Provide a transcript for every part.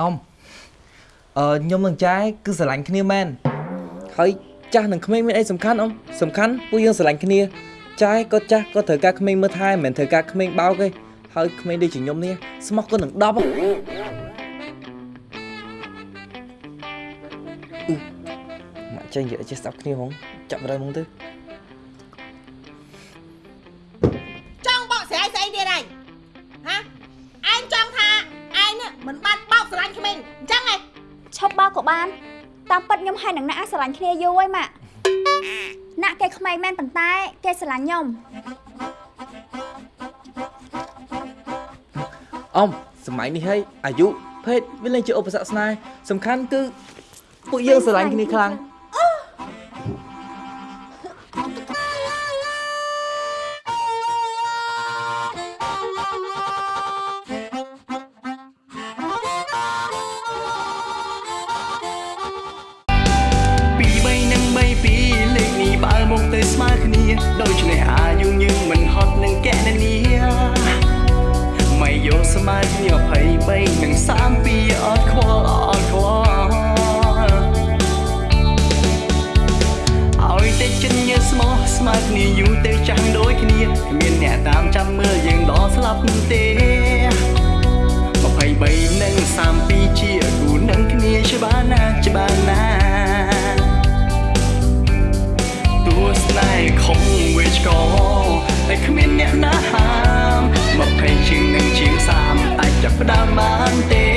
អ៊ំអឺខ្ញុំនឹងចែគឺស្រឡាញ់គ្នាមែនហើយចាស់នឹងក្មេងមានអីសំខាន់អ៊ំសំខាន់ពួកយើងស្រឡាញ់គ្នាចែក៏ចាស់ក៏ត្រូវការក្មេងមើលថែមិនមែនត្រូវការក្មេងបោកទេហើយក្មេងដូចជាខ្ញុំនេះស្មោះក៏នឹង10ហ៎អឺមកចេញនិយាយចេះស្ដាប់គ្នាហ្មងចាប់ដើមហ្មងទៅ តាមពិតខ្ញុំហើយនឹងណាក់ស្រឡាញ់គ្នាយូរហើយម៉ាក់ណាក់គេក្មេងមែនប៉ុន្តែ គេស្រឡាញ់ខ្ញុំអ៊ំសម័យនេះហើយអាយុភេទវាលែងជាឧបសគ្គស្នេហ៍សំខាន់គឺពួកយើងស្រឡាញ់គ្នាខ្លាំង ស្មើគ្នា23និង32អត់ខ្វល់អត់ខ្វល់ឲ្យតែចិត្តញើស្មោះស្មើគ្នាយូរទៅចាំងដូចគ្នាគ្មានអ្នកតាមចាំមើលយើងដល់ស្លាប់ទេ23និង32ជាគូនឹងគ្នាច្បាស់ណាស់ច្បាស់ណាស់ទោះស្នេហ៍ខំវាឆ្កតែគ្មានអ្នកណាហាម20ជាងនឹងជាង30អា ចចាប់ផ្ដើមបានទេ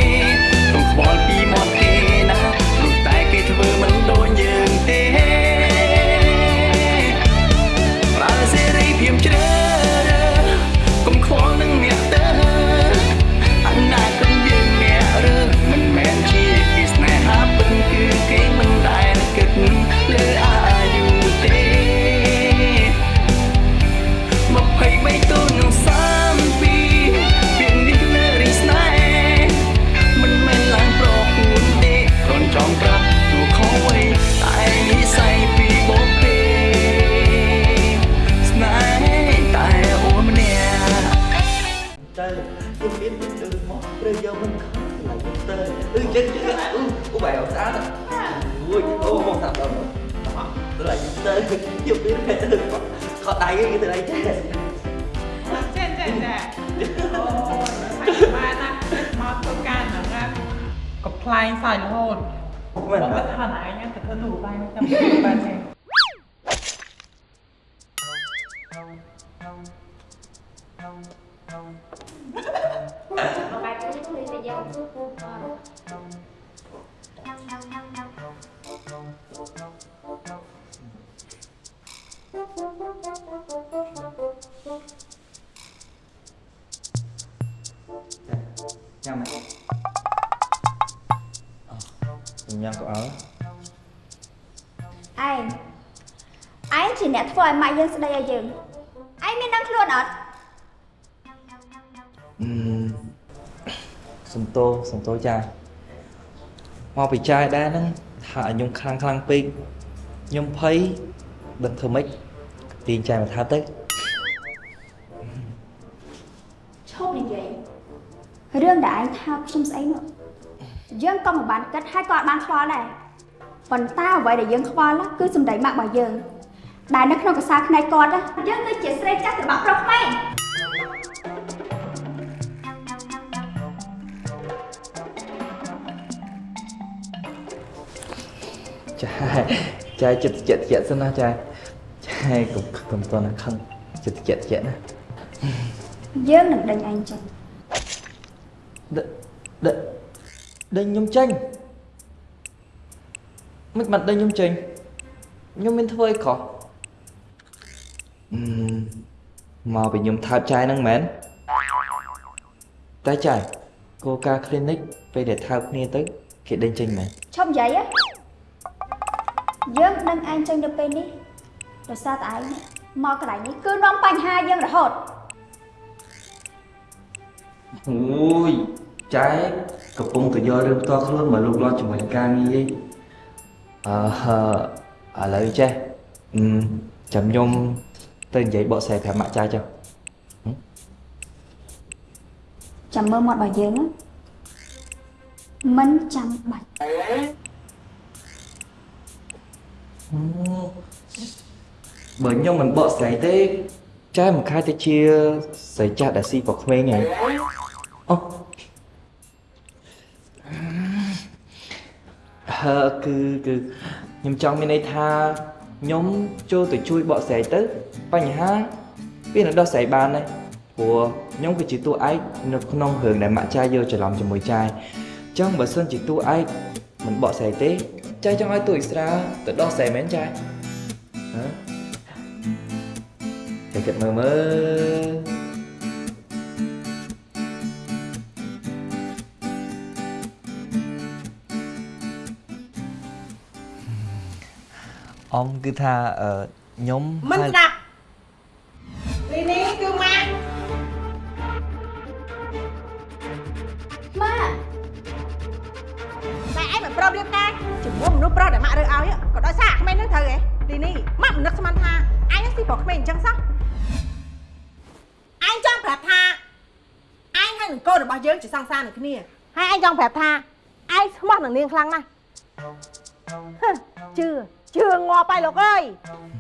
Bye bye, chúng tôi sẽ giao យម៉ាក់យើងស្ដីឲ្យយើងឯងមានដឹងខ្លួនអត់អឺសំតោសំតោចាមកពីចាយដែរហ្នឹងថាឲ្យខ្ញុំខ្លាំងខ្លាំងពេកខ្ញុំភ័យដឹងធ្វើម៉េចទាញចាយមកថាទៅឈប់និយាយរឿងដែលឯងថាខ្ញុំស្អីនោះយើងក៏មិនបានគិតហើយក៏អត់បានខ្វល់ដែរប៉ុន្តែអ្វីដែលយើងខ្វល់ណាគឺសម្ដីម៉ាក់របស់យើង ដែលនៅក្នុងកសែភ្នែកគាត់ណាយើងគឺជាស្រីចាស់ត្របាក់ប្រុសក្មេងចាចាចិត្តតិចតិចសិនណាចាចាកុំកុំតន់ខឹងចិត្តតិចតិចណាយើងនឹងដេញឯងចេញដេដេដេញខ្ញុំចេញមិនបាត់ដេញខ្ញុំចេញខ្ញុំមានធ្វើអីខុសអឺ មកពីខ្ញុំថើបចាយហ្នឹងមែនតែចាយគោលការណ៍ clinic ពេលដែលថើបគ្នាទៅគេដេញចេញមែនឈប់និយាយហ៎យើងដឹងឯងចេញទៅពេលនេះដោយសារតែឯងមកកន្លែងនេះគឺនាំបញ្ហាយើងរហូតអូយចែកកំពុងតែយករឿងផ្ទាល់ខ្លួនមកលោកលាស់ជាមួយនឹងការងារឯងអឺឥឡូវចេះអឺចាំខ្ញុំ ទៅនិយាយបកស្រាយប្រាប់ម៉ាក់ចាយចុះចាំមើលមាត់របស់យើងណាមិនចាំបាច់បើខ្ញុំមិនបកស្រាយទេចែមិនខាយទៅជាស្រីចាស់ដែលស៊ីប្រក្មេងហ្នឹងអូហើគឺគឺខ្ញុំចង់មានន័យថា ខ្ញុំចូលទៅជួយបកស្រាយទៅបញ្ហាវានឹងដោះស្រាយបានដែរព្រោះខ្ញុំគឺជាតួឯកនៅក្នុងរឿងដែលម៉ាក់ចាយយកច្រឡំជាមួយចាយអញ្ចឹងបើសិនជាតួឯកមិនបកស្រាយទេចាយចង់ឲ្យតួឥស្រាទៅដោះស្រាយមែនចាយហ៎ Để kịch mơ mơ Ông cứ tha ờ, nhóm មិន hai- ស្ដាប់នេះនេះគឺម៉ាក់ម៉ាក់តែឯងមិនព្រមរៀបការជាមួយមនុស្សប្រុសដែលម៉ាក់រើសឲ្យក៏ដោយសារអាក្មេងហ្នឹងត្រូវហ៎ទីនេះម៉ាក់មិននឹកស្មានថាឯងស៊ីប្រុសក្មេងអញ្ចឹងសោះឯងចង់ប្រាប់ថាឯងហើយនឹងកូនរបស់យើងជាសង្សារនឹងគ្នាហើយឯងចង់ប្រាប់ថាឯងស្មោះនឹងនាងខ្លាំងណាស់ហឹមជឿ ជឿងាប់ហើយលោកអើយ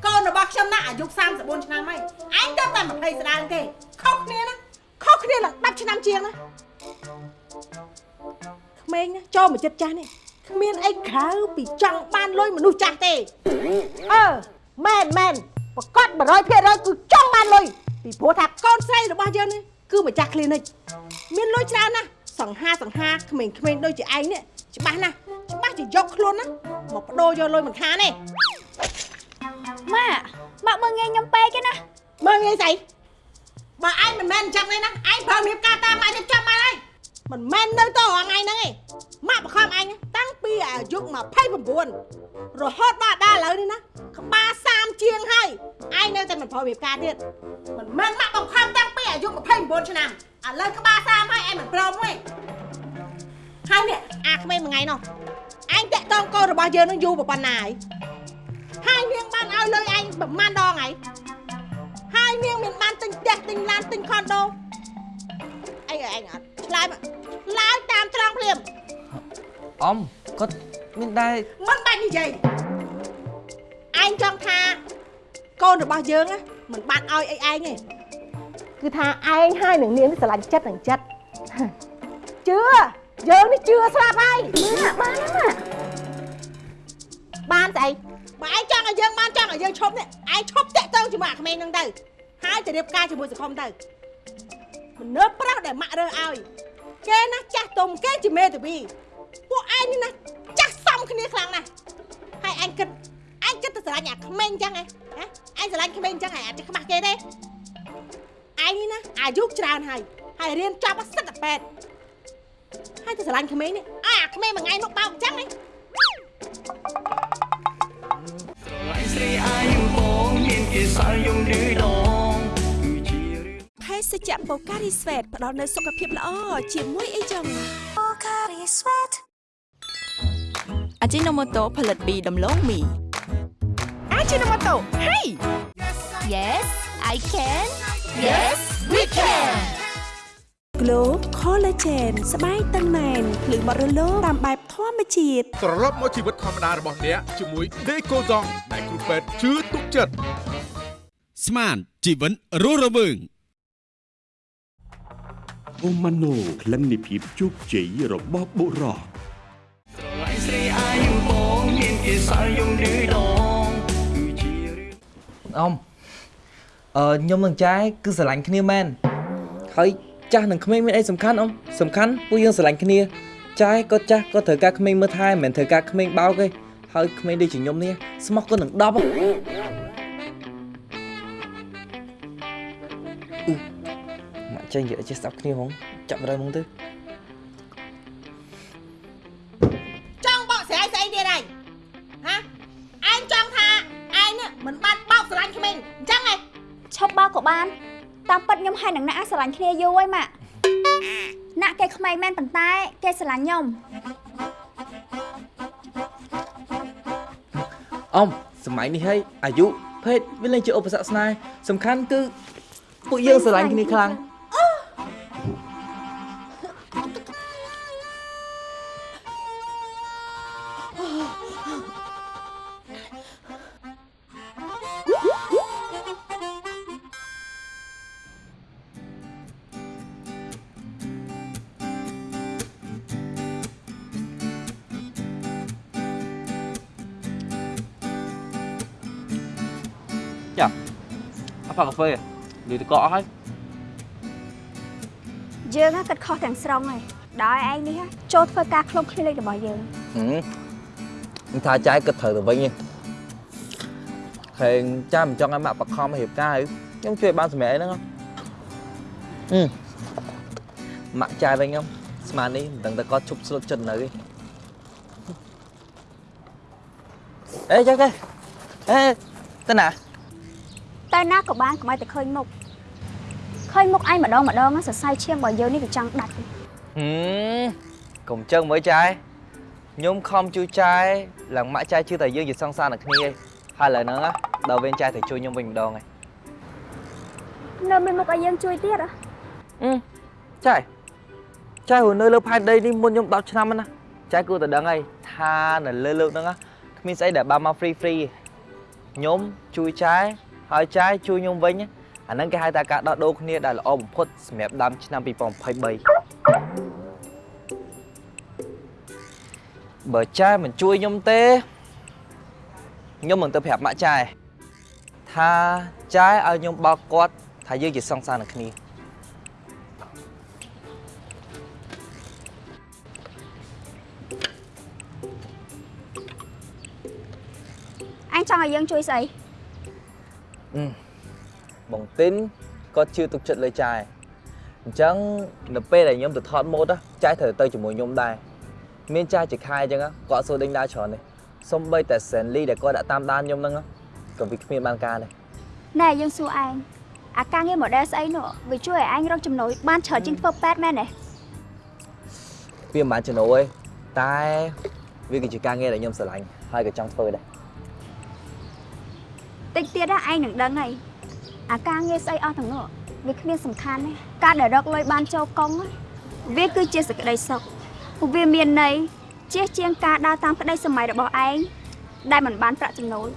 កូនរបស់ខ្ញុំណាអាយុ34ឆ្នាំហើយឯងទៅតែ20ស្ដាងទេខុសគ្នាណាខុសគ្នានឹង10ឆ្នាំជាងណាក្មេងណាចូលមកចិត្តចាស់នេះគ្មានអីក្រៅពីចង់បានលុយមនុស្សចាស់ទេអឺមែនមែនប្រកាស100%គឺចង់បានលុយពីព្រោះថាកូនស្រីរបស់យើងនេះគឺម្ចាស់ clinic មានលុយច្រើនណាស់សង្ហាសង្ហាក្មេងៗដូចជាឯងនេះច្បាស់ណាស់ច្បាស់ជាយកខ្លួនណា មកបដូរយកលុយមិនខានទេម៉ាក់ម៉ាក់មើងងាយខ្ញុំពេកទេណាមើលងាយស្អីបើឯងមិនមែនអញ្ចឹងទេណាឯងប្រើរៀបការតាមម៉ែរៀបចំមកហើយមិនមែននៅទៅរងថ្ងៃហ្នឹងទេម៉ាក់បង្ខំឯងណាតាំងពីអាយុ29រហូតដល់ដល់ឥឡូវនេះណាក្បាល30ជាងហើយឯងនៅតែមិនប្រើរៀបការទៀតមិនមែនម៉ាក់បង្ខំតាំងពីអាយុ29ឆ្នាំឥឡូវក្បាល30ហើយឯងមិនព្រមទេហើយនេះអាក្មេងមួយថ្ងៃនោះ ឯងតាក់តងកូនរបស់យើងនឹងយូរប៉ុណ្ណាហើយហើយនាងបានឲ្យលុយឯងប្រហែលដងហើយហើយនាងមានបានទិញផ្ទះទិញឡានទិញខុនដូអីឲ្យឯងអត់ឆ្លើយមកឆ្លើយតាមត្រង់ភ្លាម Ông có មានដែរមិនបាច់និយាយឯងចង់ថាកូនរបស់យើងណាមិនបានឲ្យអីឯងទេគឺថាឯងហើយនឹងនាងនេះស្រឡាញ់ចិត្តនឹងចិត្តជឿ យើងនេះជឿស្លាប់ហើយម៉ាក់បានណាម៉ាក់បានស្អីបើឯងចង់ឲ្យយើងបានចង់ឲ្យយើងឈប់នេះឯងឈប់តាក់ទងជាមួយអាក្មេងហ្នឹងទៅហើយទៅរៀបការជាមួយសង្គមទៅមនុស្សប្រុសដែលម៉ាក់រើសឲ្យគេណាចាស់ទុំគេជាមេតាវីពួកឯងនេះណាចាស់សំគ្នាខ្លាំងណាស់ហើយឯងគិតឯងគិតទៅស្រឡាញ់អាក្មេងអញ្ចឹងហ៎ហ៎ឯងស្រឡាញ់ក្មេងអញ្ចឹងហ៎អាចខ្មាស់គេទេឯងនេះណាអាយុច្រើនហើយហើយរៀនចប់មកសិតតែពេទ្យ ហើយទៅស្រឡាញ់ក្មេងនេះអាអាក្មេងមួយថ្ងៃមកបោកអញ្ចឹងហ៎ស្រឡាញ់ស្រីអាយុបងមានគេសល់យំឌឺដងគឺជារឿងភេសជ្ជៈបូការីស្វេតផ្ដល់នូវសុខភាពល្អជាមួយអីចឹងបូការីស្វេតអាជីណូម៉ូតូផលិតពីដំឡូងមីអាជីណូម៉ូតូហេ Yes I can Yes we can Glow Collagen ស្បែកតឹងណែនភ្លឺបត់រលោងតាមបែបធម្មជាតិត្រឡប់មកជីវិតធម្មតារបស់អ្នកជាមួយ Decoton ដែលគ្រូពេទ្យជឿទុកចិត្តស្មានជីវិនរស់រវើងអូម៉ាណូក្លិននៃភាពជោគជ័យរបស់បុរសស្រឡាញ់ស្រីអាយុបងមានគេសល់យំឌឺដងគឺជារឿង Ông Ờ ខ្ញុំនឹងចាយគឺស្រឡាញ់គ្នាមែនហើយ ចាស់នឹងក្មេងមានអីសំខាន់អ៊ំសំខាន់ពួកយើងស្រឡាញ់គ្នាចាយក៏ចាស់ក៏ត្រូវការក្មេងមើលថែមិនមែនត្រូវការក្មេងបោកទេហើយក្មេងដូចជាខ្ញុំនេះស្មោះក៏នឹង10ហ៎អ៊ូមកចេញនិយាយចេះស្ដាប់គ្នាហងចាប់រើមកទៅចង់បកស្រាយស្អីទៀតហើយហ៎ឯងចង់ថាឯងនេះមិនបានបោកស្រឡាញ់ក្មេងអញ្ចឹងហ៎ឈប់បោកក៏បាន តាមពិតខ្ញុំហើយនឹងណាក់ស្រឡាញ់គ្នាយូរហើយម៉ាក់ណាក់គេក្មេងមែនប៉ុន្តែ គេស្រឡាញ់ខ្ញុំអ៊ំសម័យនេះហើយអាយុភេទវាលែងជាឧបសគ្គស្នេហ៍សំខាន់គឺពួកយើងស្រឡាញ់គ្នាខ្លាំង ផឹកកាហ្វេលីតកអស់ហើយយើងហ่ะគិតខុសទាំងស្រុងហើយដោយឯងនេះហ่ะចូលធ្វើការខ្លុំគ្លីនិករបស់យើងហឹមមិនថាចាយគិតត្រូវទៅវិញទេខេងចាំមិនចង់ឲ្យម៉ាក់បខំរៀបការហើយខ្ញុំជួយបានសម្រាប់អីហ្នឹងហ៎ហឹមម៉ាក់ចាយវិញខ្ញុំស្មាននេះមិនដឹងតែគាត់ឈប់ស្លុតចិត្តនៅទេអេចាគេអេទៅណា តែណាក៏បានកុំឲ្យតែឃើញមុខឃើញមុខឯងម្ដងម្ដងហ่ะសរសៃឈាមរបស់យើងនេះវាចង់ដាច់ទេហឹមកុំចឹងមើលចាយខ្ញុំខំជួយចាយឡើងម៉ាក់ចាយជឿតែយើងជាសង្សារនឹងគ្នាឯងហើយឥឡូវហ្នឹងណាដល់វិញចាយទៅជួយខ្ញុំវិញម្ដងឯងនៅមានមុខឲ្យយើងជួយទៀតហ៎អឺចាយចាយរស់នៅលើផែនដីនេះមុនខ្ញុំ10ឆ្នាំហ្នឹងណាចាយគួរតែដឹងហើយថានៅលើលើកហ្នឹងណាគ្មានស្អីដែលបានមក free free ខ្ញុំជួយចាយ ហើយចាយជួយខ្ញុំវិញអាហ្នឹងគេហៅថាការដោះដូរគ្នាដែលល្អបំផុតសម្រាប់ដើមឆ្នាំ2023បើចាយមិនជួយខ្ញុំទេខ្ញុំនឹងទៅប្រាប់ម៉ាក់ចាយថាចាយឲ្យខ្ញុំបោកគាត់ថាយើងជាសង្សារនឹងគ្នាអញចង់ឲ្យយើងជួយស្អី បងទីនគាត់ជឿទុកចិត្តលើចាយអញ្ចឹងនៅពេលដែលខ្ញុំទៅថតម៉ូតណាចាយត្រូវទៅជាមួយខ្ញុំដែរមានចាយជាខែអញ្ចឹងណាគាត់សួរដេញដើរច្រើននេះសំបីតែសែនលីដែលគាត់ដាក់តាមដានខ្ញុំហ្នឹងណាក៏វាគ្មានបានការដែរណែយើងសួរឯងអាការងារ model ស្អីនោះវាជួយឲ្យឯងរកចំណូលបានច្រើនជាងធ្វើប៉ែតមែនទេវាមិនបានចំណូលទេតែវាគឺជាការងារដែលខ្ញុំស្រឡាញ់ហើយក៏ចង់ធ្វើដែរ តិចទៀតណាឯងនឹងដឹងហើយអាការងារស្អីអស់ទាំងនោះវាគ្មានសំខាន់ទេការដែលរកលុយបានចូលកុងណាវាគឺជាសេចក្តីសុខព្រោះវាមានន័យជាជាងការដើរតាមក្តីសម័យរបស់ឯងដែលមិនបានប្រាក់ចំណូល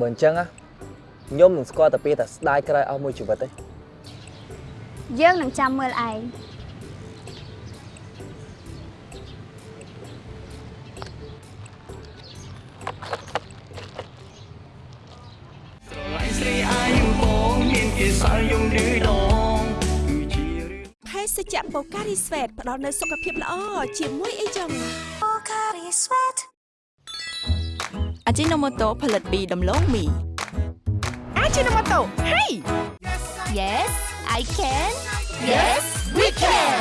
បើអញ្ចឹងណាខ្ញុំនឹងស្គាល់តែពីតែស្ដាយក្រោយអស់មួយជីវិតទេយើងនឹងចាំមើលឯង ជ្ជៈបូការីស្វេតផ្ដល់នូវសុខភាពល្អជាមួយអីចឹងបូការីស្វេតអាជីណូម៉ូតូផលិតពីដំឡូងមីអាជីណូម៉ូតូហេ Yes I can Yes we can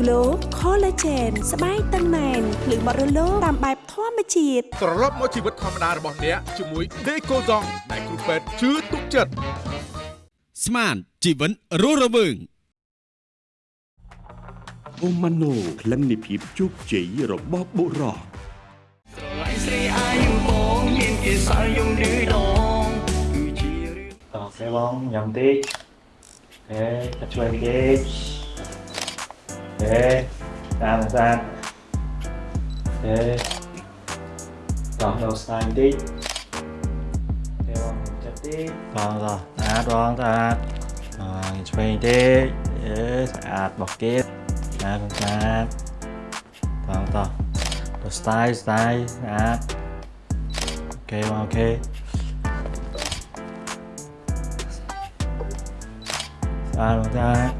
Glow Collagen ស្បែកតឹងណែនភ្លឺបត់រលោងតាមបែបធម្មជាតិត្រឡប់មកជីវិតធម្មតារបស់អ្នកជាមួយ Decoson ដែលគ្រូពេទ្យជឿទុកចិត្តស្មានជីវិតរស់រវើង អូម៉ាណូក្លិននៃភាពជោគជ័យរបស់បុរសឡៃស្រីអាយបងមានគេសល់យំឌឺដងគឺជារឿងតោះសេបងញ៉ាំតិចហេចាត់ជួយតិចហេតាមសាទហេតោះដល់ស្នាមតិចហេបងចាត់តិចតោះតោះស្អាតបងស្អាតអឺឆ្វេងតិចហេស្អាតរបស់គេ ស្អាតស្អាតតោះតោះទៅ style style ស្អាត okay បង okay ស្អាតបងស្អាត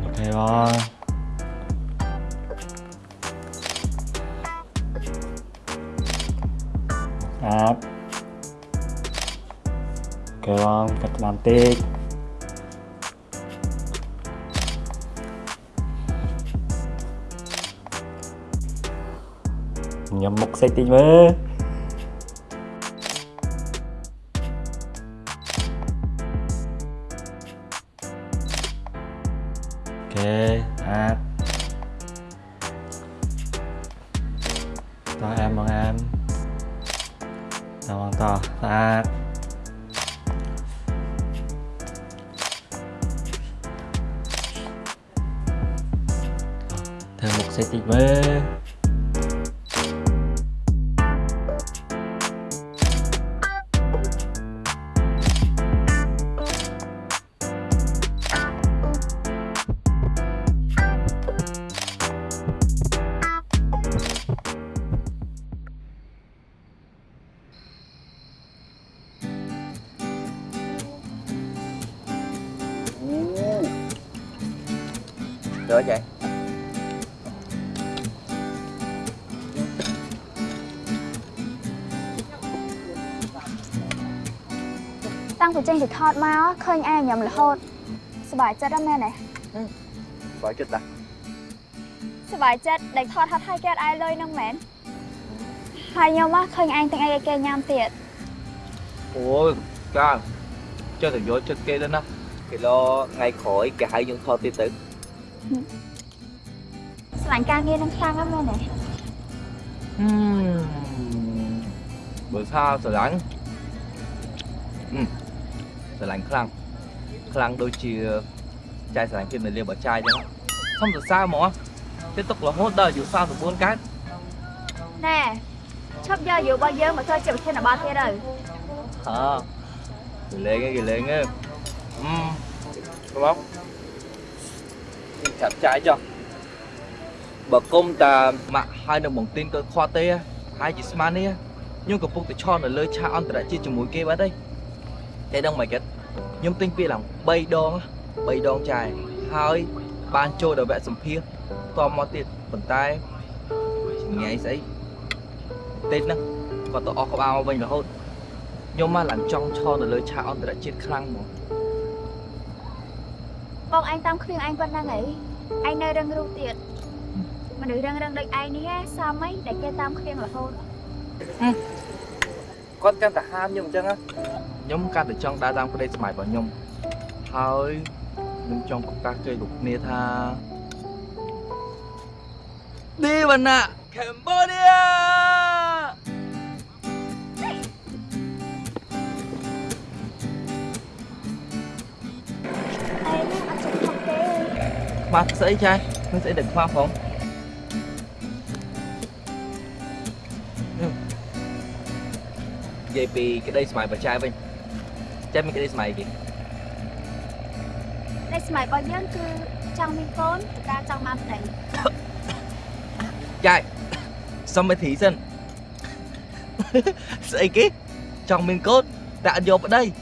okay បងស្អា ញ៉ាំមុខសេចតិចមើល ប្បាយចិត្តដែលថតហត់ឲ្យគេអត់អាយលុយហ្នឹងមែនហើយខ្ញុំមកឃើញឯងទាំងអីឲ្យគេញ៉ាំទៀត ôi ca cho thằng vô chết kia lên á cái lo ngay khỏi cái hai dân thôi tiêu tử ស្រឡាញ់ការងារនឹងខ្លាំងណាស់មែនទេ bữa sau sợ lạnh ừ sợ lạnh khăn khăn đôi chia chai sợ lạnh khi mình liều bỏ chai cho nó không được sao mà tiếp tục là hốt đời dù sao được buôn cái ណែឈប់យកយុរបស់យើងមកធ្វើជាប្រធានបទទៀតទៅ hả gửi lên nghe gửi lên nghe ừ đúng không chặt chai cho bà công ta mà hai đồng bằng tin cơ khoa tê hai chị smart đi ខ្ញុំកំពុងតែឈរនៅលើឆាកអន្តរជាតិជាមួយគេបាត់ហើយតែដឹងមិនគិតខ្ញុំទិញពាក្យឡើង3ដង3ដងចាយហើយបានចូលដល់វគ្គសម្ភាសតមកទៀតប៉ុន្តែញ៉ៃស្អីទេហ្នឹងគាត់ទៅអស់ក្បាលមកវិញរហូតខ្ញុំមកឡើងចង់ឈរនៅលើឆាកអន្តរជាតិខ្លាំងហ្មង បងឯងតាមគ្រឿងឯងប៉ុណ្ណឹងហីឯងនៅរឹងរូបទៀតមនុស្សរឹងរឹងដូចឯងនេះហ៎សមអីដែលគេតាមគ្រឿងរហូតគាត់កាន់តែហាមខ្ញុំអញ្ចឹងណាខ្ញុំកាន់តែចង់ដើរតាមក្តីស្ម័យរបស់ខ្ញុំហើយខ្ញុំចង់ប្រកាសជ័យលោកគ្នាថាឌីវណ្ណៈក khoác dễ trai mình sẽ được khoa không dây pi cái đây mày và chai bên chắc mình cái đây mày kì đây mày bao nhiêu cứ trong mình phốn ta trong mặt đấy trai xong mới thí dân sẽ kì trong mình cốt đã vô vào đây.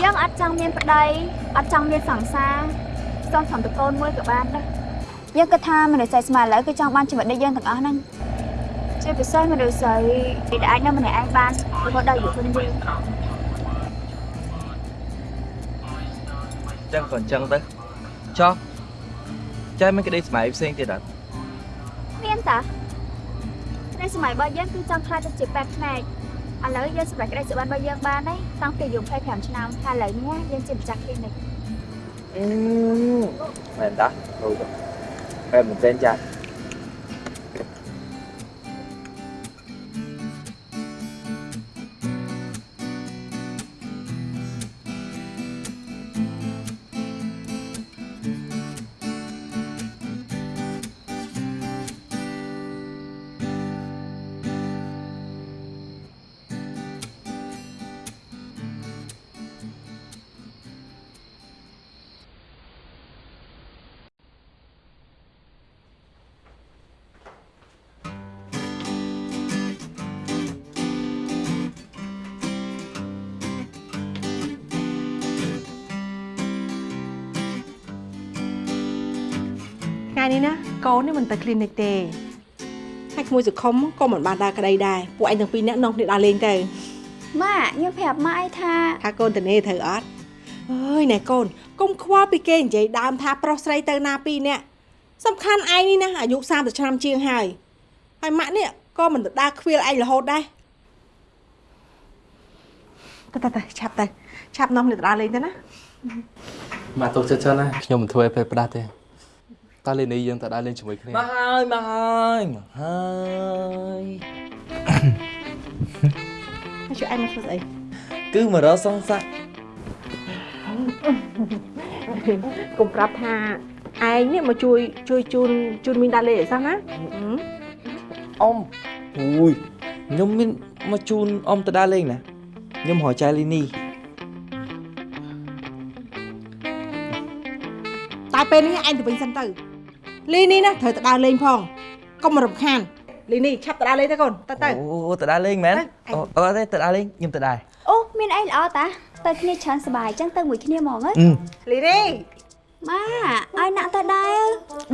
យើងគឺចង់មានកូនតែការចង់បានប្តីចាយសុំមេធីសិនស្អីគេចង់មានកូនតែអត់យកប្តីយើងអត់ចង់មានប្តីអត់ចង់មានសង្សារចង់សំតកូនមួយក៏បានដែរយើងគិតថាមនុស្សស្រីស្មាឥឡូវគឺចង់បានជីវិតដូចយើងទាំងអស់ហ្នឹងជាពិសេសមនុស្សស្រីដែលអាចនៅម្នាក់ឯងបានរហូតដល់យុវជនយើងចឹងក៏អញ្ចឹងទៅចុះចាយមានក្តីស្ម័យផ្សេងទៀតអត់មានតាในសម័យរបស់យើងគឺចង់ខ្លាចទៅជាពេទ្យផ្នែក ឥឡូវយើងសម្រេចក្តីសុបិនរបស់យើងបានហើយតាំងពីអាយុ25ឆ្នាំហើយឥឡូវនេះយើងជាម្ចាស់ clinic មែនតាဟုတ်ទៅបែបមិន tên ចាយ ថ្ងៃនេះណាកូននេះមិនទៅ clinic ទេហើយក្មួយសុខុមក៏មិនបានដើរក្តីដែរពួកឯងទាំងពីរនាក់នាំគ្នាដើរលេងទៅម៉ាក់ខ្ញុំប្រាប់ម៉ាក់ឯថាថាកូនតនេត្រូវអត់អើយណែកូនកុំខ្វល់ពីគេនិយាយដើមថាប្រុសស្រីទៅណាពីរនាក់សំខាន់ឯងនេះណាអាយុ30ឆ្នាំជាងហើយហើយម៉ាក់នេះក៏មិនទៅដើរខ្វៀលឯងរហូតដែរទៅទៅទៅឆាប់ទៅឆាប់នាំគ្នាទៅដើរលេងទៅណាមកទុកចិត្តច្រើនណាខ្ញុំមិនធ្វើឲ្យពេលផ្ដាស់ទេ តើលេងនេះយើងទៅដើរលេងជាមួយគ្នាមកហើយមកហើយមកហើយហើយជួយឯងមកធ្វើស្អីគឺមករកសងសាក់កុំប្រាប់ថាឯងនេះមកជួយជួយជូនជូនមីងដើរលេងអីសោះណាអ៊ំអូយខ្ញុំមានមកជូនអ៊ំទៅដើរលេងណាខ្ញុំរកចៃលីនីតែពេលនេះឯងទៅវិញសិនទៅ លីនេះណាត្រូវទៅដើរលេងផងកុំរំខានលីនេះឆាប់ទៅដើរលេងទៅកូនទៅទៅអូទៅដើរលេងមែនអូអត់ទេទៅដើរលេងខ្ញុំទៅដែរអូមានអីល្អតាទៅគ្នាច្រើនសប្បាយអញ្ចឹងទៅមួយគ្នាហ្មងណាអឺលីនេះម៉ាឲ្យណាក់ទៅដែរ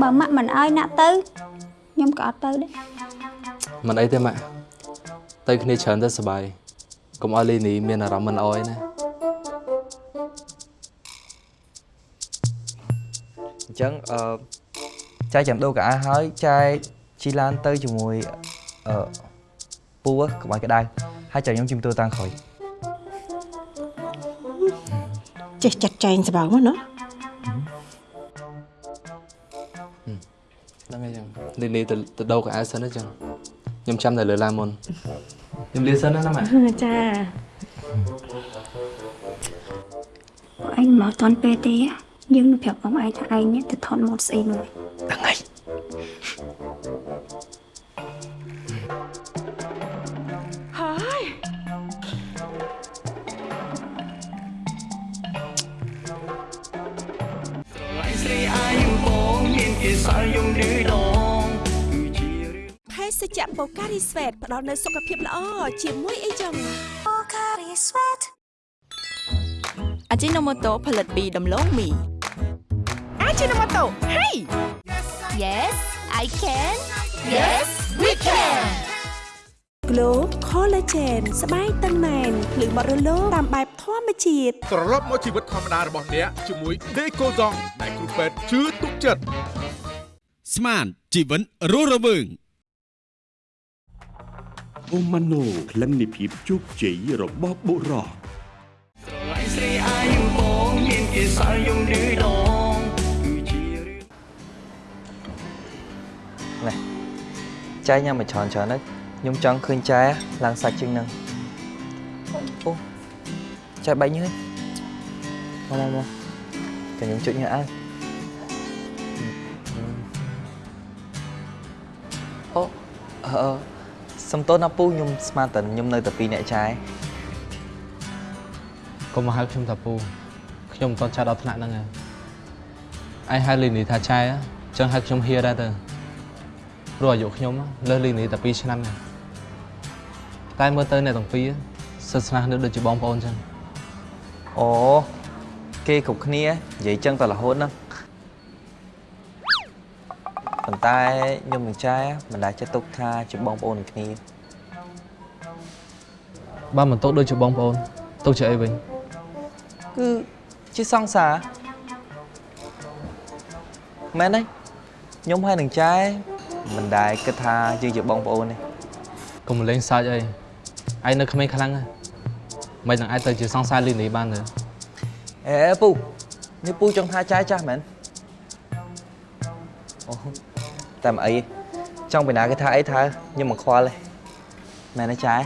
បើម៉ាក់មិនឲ្យណាក់ទៅខ្ញុំក៏អត់ទៅដែរមិនអីទេម៉ាក់ទៅគ្នាច្រើនទៅសប្បាយកុំឲ្យលីនីមានអារម្មណ៍មិនអោយណាអញ្ចឹងអឺ ចែកចាំដូរកៅអៅហើយចែកជីឡានទៅជាមួយអឺពូកុំឲ្យក្តៅហើយចែកខ្ញុំជិះម៉ូតូតាមក្រោយចេះចាត់ចែងស្បើមកណាហ្នឹងហើយចឹងលីនីទៅទៅដូរកៅអៅសិនណាចឹងខ្ញុំចាំតែលើឡានមុនខ្ញុំលាសិនណាណាម៉ាក់ចាពួកឯងមកតន់ពេលទេយើងនឹងប្រាប់បងឯងថាឯងនេះទៅថតម៉ូតស្អីមួយហ្នឹងហើយ រីស្វេតផ្ដល់នូវសុខភាពល្អជាមួយអីចឹងបូការីស្វេតអាជីណូម៉ូតូផលិតពីដំឡូងមីអាជីណូម៉ូតូហេ Yes I can Yes we can Glow Collagen ស្បែកតឹងណែនភ្លឺបត់រលោងតាមបែបធម្មជាតិត្រឡប់មកជីវិតធម្មតារបស់អ្នកជាមួយ Decoton ដែលគ្រូពេទ្យជឿទុកចិត្តស្មានជីវិតរស់រវើង អូម៉ាណូក្លិននៃភាពជោគជ័យរបស់បុរសឡៃស្រីអាយបងមានគេសល់យំឌឺដងគឺជារឿងនេះចែកញ៉ាំមកច្រើនច្រើនទៅខ្ញុំចង់ឃើញចែឡើងសាច់ជាងហ្នឹងអូចែបែកញើសមកមកមកតែខ្ញុំជុចញ៉ាំអើអូអឺ សំទោសណាពូខ្ញុំស្មានតែខ្ញុំនៅតែពីរអ្នកចែកុំមកហៅខ្ញុំថាពូខ្ញុំមិនទាន់ចាស់ដល់ថ្នាក់ហ្នឹងឯងឯងហៅលីនីថាចែអញ្ចឹងហៅខ្ញុំហៀដែរទៅព្រោះអាយុខ្ញុំលើសលីនីតែ2ឆ្នាំឯងតែមើលទៅអ្នកទាំងពីរសិស្សស្នាស់នៅដូចជាបងប្អូនអញ្ចឹងអូគេគ្រប់គ្នានិយាយចឹងតែរហូតហ្នឹង ប៉ុន្តែខ្ញុំនឹងចែមិនដែលចិត្តទុកថាជាបងប្អូននឹងគ្នាបើមិនទុកដូចជាបងប្អូនទុកជាអីវិញគឺជាសង្សារមែនទេខ្ញុំហើយនឹងចែមិនដែលគិតថាយើងជាបងប្អូនទេកុំលេងសើចអីឯងនៅក្មេងខ្លាំងណាស់មិននឹងអាចទៅជាសង្សារលីនីបានទេអេពូនេះពូចង់ថាចែចាស់មែនអូ តែមិនអីទេចង់ពីណាគេថាអីថាខ្ញុំមិនខ្វល់ទេមែនទេចែ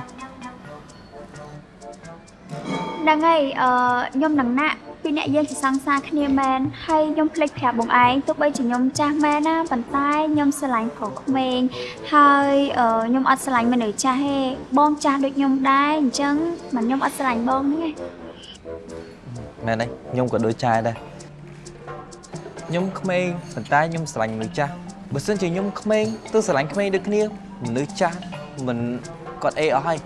ហ្នឹងហើយអឺខ្ញុំនឹងណាក់ពីរអ្នកយើងជាសង្សារគ្នាមែនហើយខ្ញុំភ្លេចប្រាប់បងឯងទោះបីជាខ្ញុំចាស់មែនណាប៉ុន្តែខ្ញុំស្រឡាញ់ប្រុសក្មេងហើយអឺខ្ញុំអត់ស្រឡាញ់មនុស្សចាស់ទេបងចាស់ដូចខ្ញុំដែរអញ្ចឹងមិនខ្ញុំអត់ស្រឡាញ់បងហ្នឹងឯងមែនទេខ្ញុំក៏ដូចចែដែរខ្ញុំក្មេងប៉ុន្តែខ្ញុំស្រឡាញ់មនុស្សចាស់ បើសិនជាខ្ញុំក្មេងទៅស្រឡាញ់ក្មេងដូចគ្នាមនុស្សចាស់មិនគាត់អេអស់ហើយ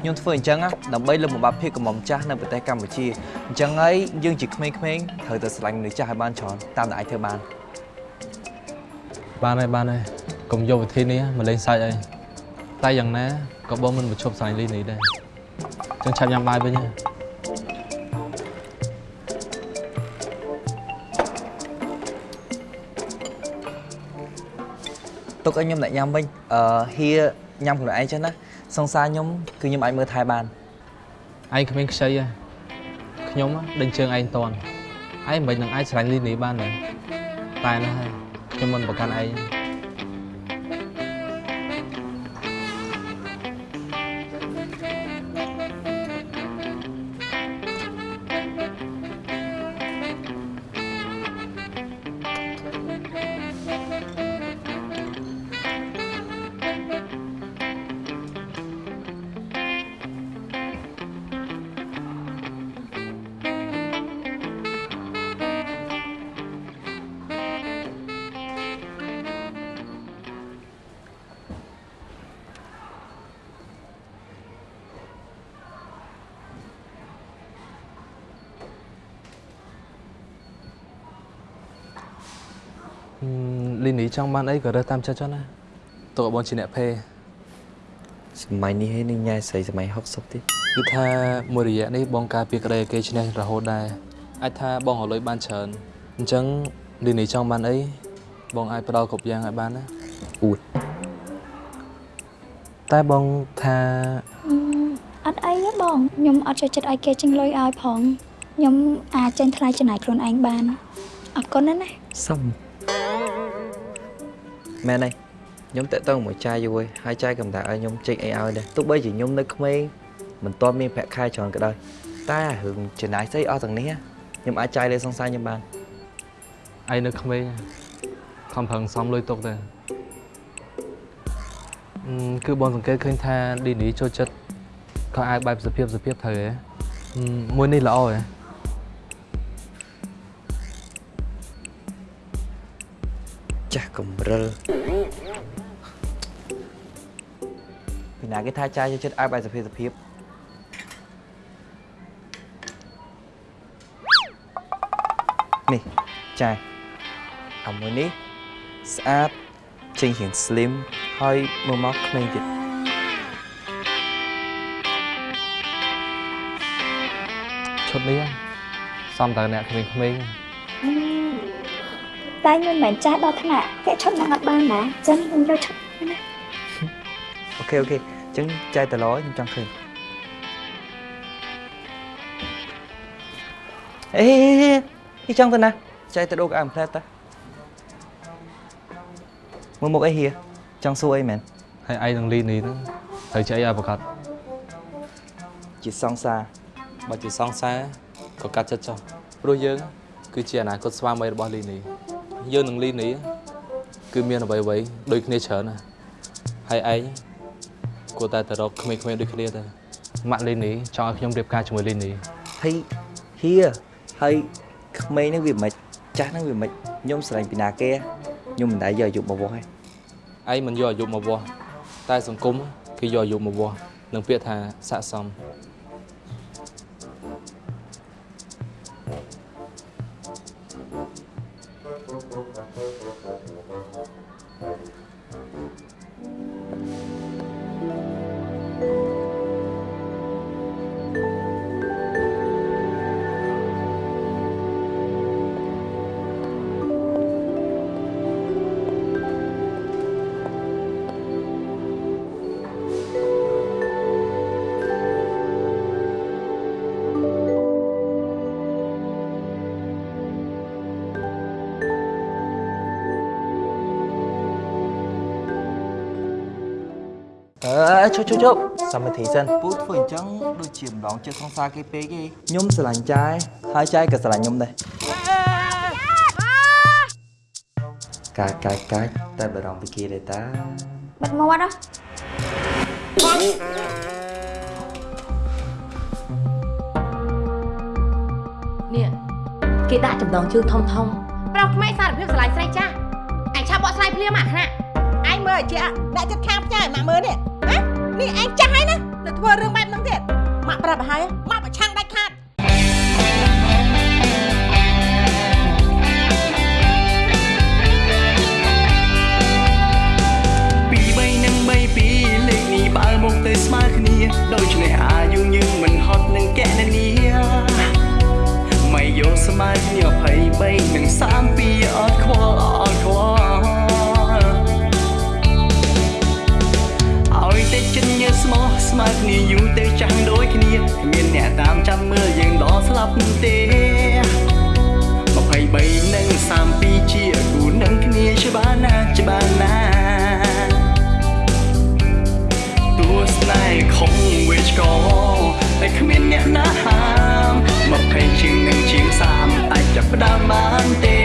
ខ្ញុំធ្វើអញ្ចឹងណាដើម្បីលើកបំបាប់ភាពកំមុំចាស់នៅប្រទេសកម្ពុជាអញ្ចឹងហើយយើងជាក្មេងៗត្រូវតែស្រឡាញ់មនុស្សចាស់ឲ្យបានច្រើនតាមដែលអាចធ្វើបានបានហើយបានហើយកុំយកវិធីនេះមកលេងសើចអីតែយ៉ាងណាក៏បងមិនមកឈប់ស្រឡាញ់លីនីដែរអញ្ចឹងឆាប់ញ៉ាំបាយវិញហ៎ ទុកឲ្យខ្ញុំអ្នកញ៉ាំវិញអឺហៀញ៉ាំខ្លួនឯងចឹងណាសង្សារខ្ញុំគឺខ្ញុំអាចមើលថែបានឯងគ្មានខ្ចីហ៎ខ្ញុំដេញជើងឯងតន់ឯងមិននឹងអាចស្រឡាញ់លីនីបានទេតែណាស់ហើយខ្ញុំមិនប្រកាន់ឯង លីនីចង់បានអីក៏រើសតាមចិត្តចុះណាទុកឲ្យបងជាអ្នកភេរសម័យនេះឯងនឹងញ៉ែស្រីសម័យ60ទៀតគឺថាមួយរយៈនេះបងការពារក្តីឲ្យគេឈ្នះរហូតដែរអាចថាបងរលុយបានច្រើនអញ្ចឹងលីនីចង់បានអីបងអាចផ្ដល់គ្រប់យ៉ាងឲ្យបានណាអួតតែបងថាអឺអត់អីទេបងខ្ញុំអត់ចូលចិត្តឲ្យគេចេញលុយឲ្យផងខ្ញុំអាចចេញថ្លៃចំណាយខ្លួនឯងបានអរគុណណាស់ណាសុំ មែនហើយខ្ញុំតាក់ទងមួយចាយយូរហើយហើយចាយកំដៅឲ្យខ្ញុំចេញអីឲ្យដែរទោះបីជាខ្ញុំនៅក្មេងមិនទាន់មានប្រាក់ខែច្រើនក៏ដោយតែរឿងចំណាយស្អីអស់ទាំងនេះខ្ញុំអាចចាយលើសង្សារខ្ញុំបានឯងនៅក្មេងខំប្រឹងសំលុយទុកទៅអឺគឺបងសង្កេតឃើញថាលីនីចូលចិត្តខោអាវបែបសុភាពសុភាពត្រូវហ៎ហឹមមួយនេះល្អហ៎ ចាស់កំរិលពីណាគេថាចាយចូលចិត្តឲ្យបែបសុភាពសុភាពនេះចាយអាមួយនេះស្អាតចេញរៀង slim ហើយមើលមកក្មេងទៀតឈុតនេះសំតើអ្នកក្មេងៗអឺ តែខ្ញុំមិនមែនចាស់ដល់ថ្នាក់ពាក់ឈុតនឹងអត់បានណាអញ្ចឹងខ្ញុំយកឈុតណាអូខេអូខេអញ្ចឹងចាយតឡខ្ញុំចង់ឃើញអេនេះចង់ទៅណាចាយទៅដូរកៅអមផ្លែតតាមើលមុខអីហៀចង់សួរអីមែនហើយឯងនឹងលីនីហ្នឹងត្រូវជាអីឲ្យប្រកាសជាសង្សារបើជាសង្សារក៏កាត់ចិត្តចុះព្រោះយើងគឺជាអនាគតស្វាមីរបស់លីនី យើងនឹងលីនីគឺមានអ្វីអ្វីៗដូចគ្នាច្រើនណាស់ហើយឯងគួរតែទៅរកក្មេងៗដូចគ្នាទៅម៉ាក់លីនីចង់ឲ្យខ្ញុំរៀបការជាមួយលីនីហើយហៀហើយក្មេងហ្នឹងវាមិនចាស់ហ្នឹងវាមិនខ្ញុំស្រឡាញ់ពីណាគេខ្ញុំមិនដែលយកអាយុមកវាស់ទេឯងមិនយកអាយុមកវាស់តែសង្គមគេយកអាយុមកវាស់នឹងពាក្យថាស័កសម ជុជុជុសមត្ថិសិនពូធ្វើអញ្ចឹងដូចជាម្ដងចិត្តសង្សារគេពេកឯងខ្ញុំស្រឡាញ់ចាយហើយចាយក៏ស្រឡាញ់ខ្ញុំដែរកាចកាចកាចតែបារម្ភពីគេដែរតាបិទមាត់ហ៎នេះគេដាក់ចំណងជើងធំធំប្រុសក្មេងសារភាពស្រឡាញ់ស្រីចាស់ឯងឆាប់បកស្រាយភ្លាមអាខ្នាក់ឯងមើលជាអ្នកចិត្តខាងផ្ញើឲ្យម៉ាក់មើលនេះហ៎ នេះឯងចាស់ហើយណានៅធ្វើរឿងបែបហ្នឹងទៀតម៉ាក់ប្រាប់ឲ្យហើយម៉ាក់ប្រឆាំងដាច់ខាតពី3និង3ពីលេខនេះបើមកទៅស្មើគ្នាដូច្នេះអាយុយើងមិនហត់នឹងកណនីមិនយកស្មើគ្នា23និង32អត់ខ្វល់អ ស្មោះស្មើគ្នាយូរទៅចាំងដូចគ្នាគ្មានអ្នកតាមចាំមើលយើងដល់ស្លាប់ទេ23និង32ជាគូនឹងគ្នាច្បាស់ណាស់ច្បាស់ណាស់ទោះស្នេហ៍ខំវាឆ្កតែគ្មានអ្នកណាហាម20ជាងនឹងជាង30អាចចាប់ផ្ដើមបានទេ